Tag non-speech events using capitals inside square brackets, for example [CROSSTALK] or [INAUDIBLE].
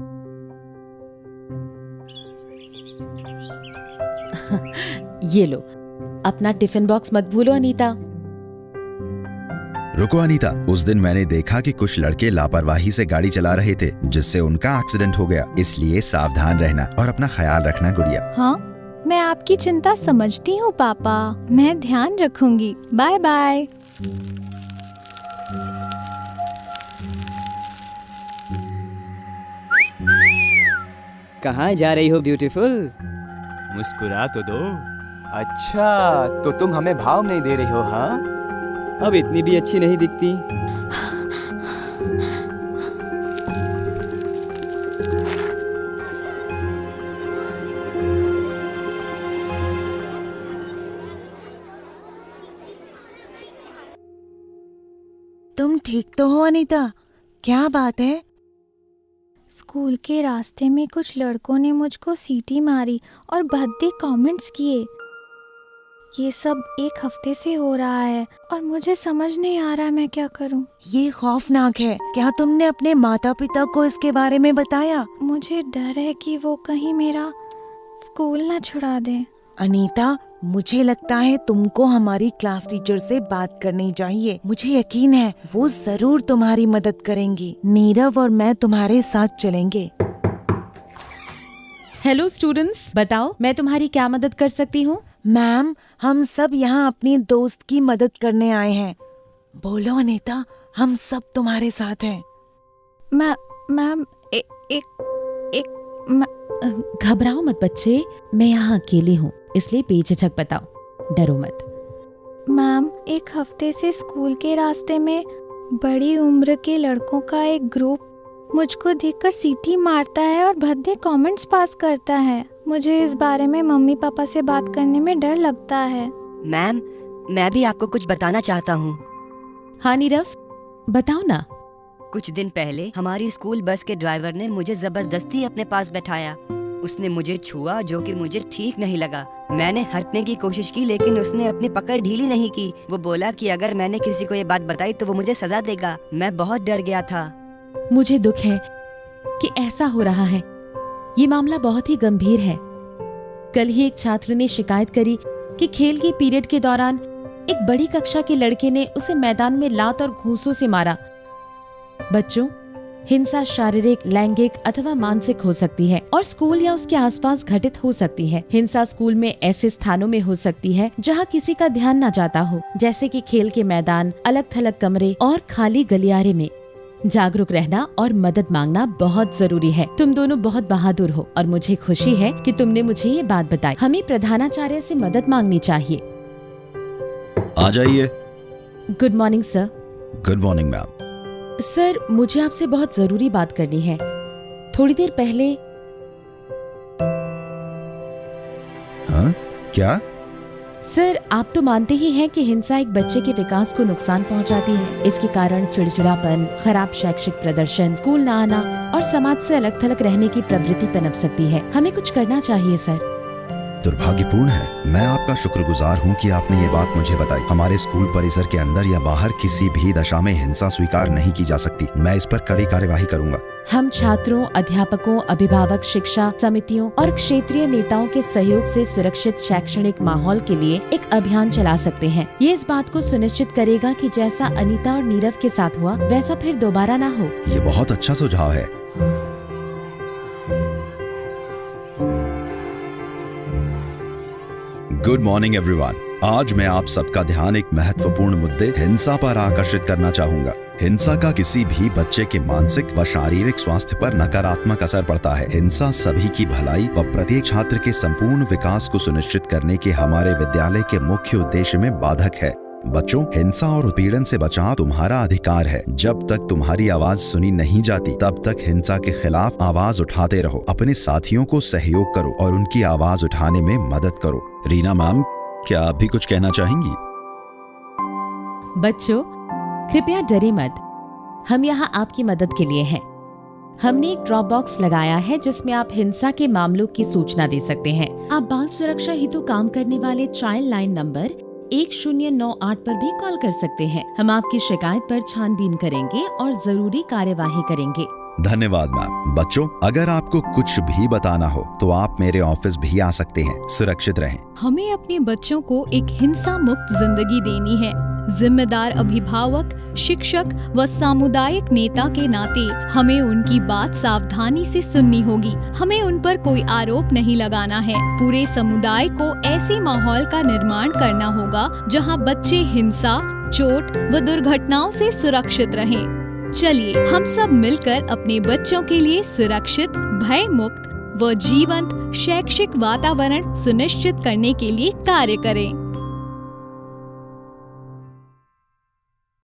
[LAUGHS] ये लो अपना tiffin box मत भूलो अनीता। रुको अनीता। उस दिन मैंने देखा कि कुछ लड़के लापरवाही से गाड़ी चला रहे थे जिससे उनका एक्सीडेंट हो गया। इसलिए सावधान रहना और अपना ख्याल रखना गुड़िया। हाँ मैं आपकी चिंता समझती हूँ पापा। मैं ध्यान रखूँगी। बाय बाय कहाँ जा रही हो ब्यूटीफुल मुस्कुरा तो दो। अच्छा तो तुम हमें भाव नहीं दे रही हो हाँ? अब इतनी भी अच्छी नहीं दिखती। तुम ठीक तो हो अनीता? क्या बात है? स्कूल के रास्ते में कुछ लड़कों ने मुझको सीटी मारी और भद्दे कमेंट्स किए। ये सब एक हफ़्ते से हो रहा है और मुझे समझ नहीं आ रहा मैं क्या करूँ। ये खौफनाक है। क्या तुमने अपने माता पिता को इसके बारे में बताया? मुझे डर है कि वो कहीं मेरा स्कूल ना छुड़ा दे। अनीता मुझे लगता है तुमको हमारी क्लास टीचर से बात करनी चाहिए। मुझे यकीन है वो ज़रूर तुम्हारी मदद करेंगी। नीरव और मैं तुम्हारे साथ चलेंगे। हेलो स्टूडेंट्स बताओ मैं तुम्हारी क्या मदद कर सकती हूँ? मैम हम सब यहाँ अपनी दोस्त की मदद करने आए हैं। बोलो अनीता हम सब तुम्हारे साथ हैं। मैं मैम ए- एक एक घबराओ मत बच्चे मैं यहाँ अकेली हूँ। इसलिए बेझिझक बताओ। डरो मत। मैम एक हफ़्ते से स्कूल के रास्ते में बड़ी उम्र के लड़कों का एक ग्रुप मुझको देखकर सीटी मारता है और भद्दे कमेंट्स पास करता है। मुझे इस बारे में मम्मी पापा से बात करने में डर लगता है। मैम मैं भी आपको कुछ बताना चाहता हूँ। हाँ नीरव बताओ ना। कुछ दिन पहले हमारी स्कूल बस के ड्राइवर ने मुझे ज़बरदस्ती अपने पास बैठाया। उसने मुझे छुआ जो कि मुझे ठीक नहीं लगा। मैंने हटने की कोशिश की, लेकिन उसने अपनी पकड़ ढीली नहीं की। वो बोला कि अगर मैंने किसी को ये बात बताई तो वो मुझे सजा देगा। मैं बहुत डर गया था। मुझे दुख है कि ऐसा हो रहा है। ये मामला बहुत ही गंभीर है। कल ही एक छात्र ने शिकायत करी कि खेल के पीरियड के दौरान एक बड़ी कक्षा के लड़के ने उसे मैदान में लात और घूंसों से मारा। बच्चों हिंसा शारीरिक लैंगिक अथवा मानसिक हो सकती है और स्कूल या उसके आसपास घटित हो सकती है। हिंसा स्कूल में ऐसे स्थानों में हो सकती है जहाँ किसी का ध्यान न जाता हो जैसे कि खेल के मैदान अलग थलग कमरे और खाली गलियारे में। जागरूक रहना और मदद मांगना बहुत ज़रूरी है। तुम दोनों बहुत बहादुर हो और मुझे खुशी है कि तुमने मुझे ये बात बताई। हमें प्रधानाचार्य से मदद मांगनी चाहिए। आ जाइए। Good morning sir good morning ma'am sir मुझे आपसे बहुत ज़रूरी बात करनी है। थोड़ी देर पहले हाँ? क्या? सर आप तो मानते ही हैं कि हिंसा एक बच्चे के विकास को नुकसान पहुंचाती है। इसके कारण चिड़चिड़ापन खराब शैक्षिक प्रदर्शन स्कूल न आना और समाज से अलग थलग रहने की प्रवृत्ति पनप सकती है। हमें कुछ करना चाहिए सर। दुर्भाग्यपूर्ण है। मैं आपका शुक्रगुजार हूँ कि आपने ये बात मुझे बताई। हमारे स्कूल परिसर के अंदर या बाहर किसी भी दशा में हिंसा स्वीकार नहीं की जा सकती। मैं इस पर कड़ी कार्यवाही करूँगा। हम छात्रों अध्यापकों अभिभावक शिक्षा समितियों और क्षेत्रीय नेताओं के सहयोग से सुरक्षित शैक्षणिक माहौल के लिए एक अभियान चला सकते हैं। ये इस बात को सुनिश्चित करेगा कि जैसा अनीता और नीरव के साथ हुआ वैसा फिर दोबारा ना हो। ये बहुत अच्छा सुझाव है। गुड मॉर्निंग एवरीवन आज मैं आप सबका ध्यान एक महत्वपूर्ण मुद्दे हिंसा पर आकर्षित करना चाहूँगा। हिंसा का किसी भी बच्चे के मानसिक व शारीरिक स्वास्थ्य पर नकारात्मक असर पड़ता है। हिंसा सभी की भलाई व प्रत्येक छात्र के संपूर्ण विकास को सुनिश्चित करने के हमारे विद्यालय के मुख्य उद्देश्य में बाधक है। बच्चों, हिंसा और उत्पीड़न से बचाव तुम्हारा अधिकार है। जब तक तुम्हारी आवाज़ सुनी नहीं जाती, तब तक हिंसा के खिलाफ आवाज़ उठाते रहो। अपने साथियों को सहयोग करो और उनकी आवाज़ उठाने में मदद करो। रीना मैम, क्या आप भी कुछ कहना चाहेंगी? बच्चों, कृपया डरे मत। हम यहाँ आपकी मदद के लिए हैं। हमने एक ड्रॉप बॉक्स लगाया है जिसमें आप हिंसा के मामलों की सूचना दे सकते हैं। आप बाल सुरक्षा हेतु काम करने वाले चाइल्ड लाइन नंबर एक शून्य नौ आठ पर भी कॉल कर सकते हैं। हम आपकी शिकायत पर छानबीन करेंगे और ज़रूरी कार्यवाही करेंगे। धन्यवाद मैम बच्चों, अगर आपको कुछ भी बताना हो तो आप मेरे ऑफ़िस भी आ सकते हैं। सुरक्षित रहें। हमें अपने बच्चों को एक हिंसा मुक्त ज़िंदगी देनी है। जिम्मेदार अभिभावक, शिक्षक व सामुदायिक नेता के नाते हमें उनकी बात सावधानी से सुननी होगी। हमें उन पर कोई आरोप नहीं लगाना है। पूरे समुदाय को ऐसे माहौल का निर्माण करना होगा, जहाँ बच्चे हिंसा, चोट व दुर्घटनाओं से सुरक्षित रहें। चलिए, हम सब मिलकर अपने बच्चों के लिए सुरक्षित भय मुक्त व जीवंत, शैक्षिक वातावरण सुनिश्चित करने के लिए कार्य करें।